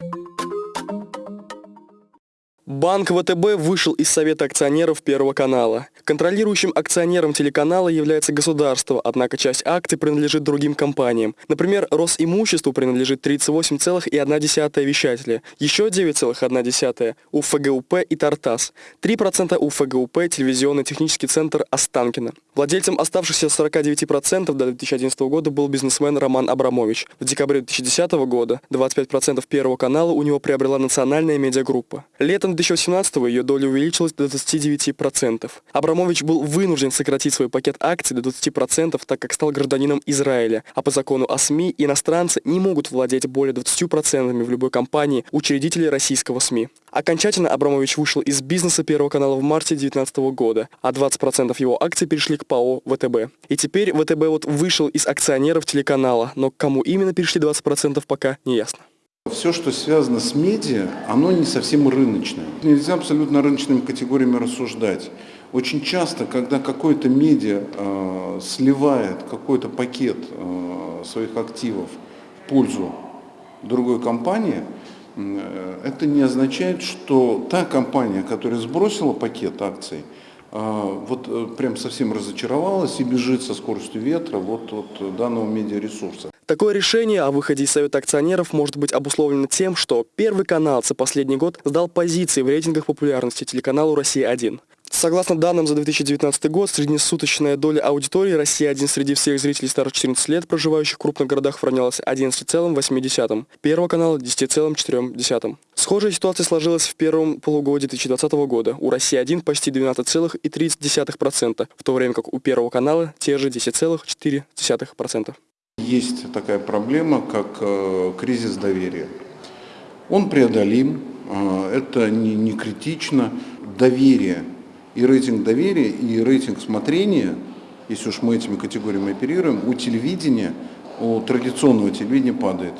you Банк ВТБ вышел из Совета акционеров Первого канала. Контролирующим акционером телеканала является государство, однако часть акций принадлежит другим компаниям. Например, Росимуществу принадлежит 38,1 вещателя, еще 9,1 у ФГУП и Тартас, 3% у ФГУП телевизионный технический центр Останкино. Владельцем оставшихся 49% до 2011 года был бизнесмен Роман Абрамович. В декабре 2010 года 25% Первого канала у него приобрела национальная медиагруппа. Летом 2018 ее доля увеличилась до 29%. Абрамович был вынужден сократить свой пакет акций до 20%, так как стал гражданином Израиля, а по закону о СМИ иностранцы не могут владеть более 20% в любой компании учредителей российского СМИ. Окончательно Абрамович вышел из бизнеса Первого канала в марте 2019 года, а 20% его акций перешли к ПАО ВТБ. И теперь ВТБ вот вышел из акционеров телеканала, но к кому именно перешли 20% пока не ясно. Все, что связано с медиа, оно не совсем рыночное. Нельзя абсолютно рыночными категориями рассуждать. Очень часто, когда какой-то медиа э, сливает какой-то пакет э, своих активов в пользу другой компании, э, это не означает, что та компания, которая сбросила пакет акций, э, вот э, прям совсем разочаровалась и бежит со скоростью ветра вот от данного медиаресурса. Такое решение о выходе из Совета акционеров может быть обусловлено тем, что Первый канал за последний год сдал позиции в рейтингах популярности телеканалу «Россия-1». Согласно данным за 2019 год, среднесуточная доля аудитории «Россия-1» среди всех зрителей старше 14 лет, проживающих в крупных городах, равнялась 11,8, Первого канала 10,4. Схожая ситуация сложилась в первом полугодии 2020 года. У «России-1» почти 12,3%, в то время как у Первого канала те же 10,4%. Есть такая проблема, как э, кризис доверия. Он преодолим, э, это не, критично. Доверие и рейтинг доверия, и рейтинг смотрения, если уж мы этими категориями оперируем, у телевидения, у традиционного телевидения падает.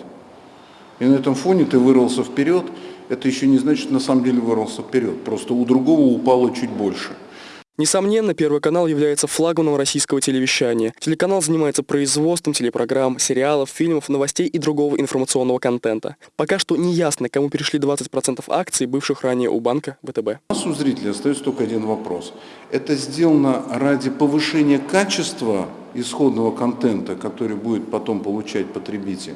И на этом фоне ты вырвался вперед, это еще не значит, что на самом деле вырвался вперед, просто у другого упало чуть больше. Несомненно, Первый канал является флагманом российского телевещания. Телеканал занимается производством телепрограмм, сериалов, фильмов, новостей и другого информационного контента. Пока что не ясно, кому перешли 20% акций, бывших ранее у банка ВТБ. У нас у зрителей остается только один вопрос. Это сделано ради повышения качества исходного контента, который будет потом получать потребитель,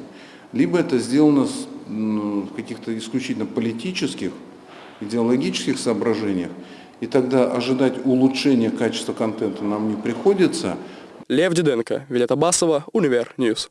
либо это сделано в каких-то исключительно политических, идеологических соображениях, и тогда ожидать улучшения качества контента нам не приходится. Лев Диденко, Вилета Басова, Универ News.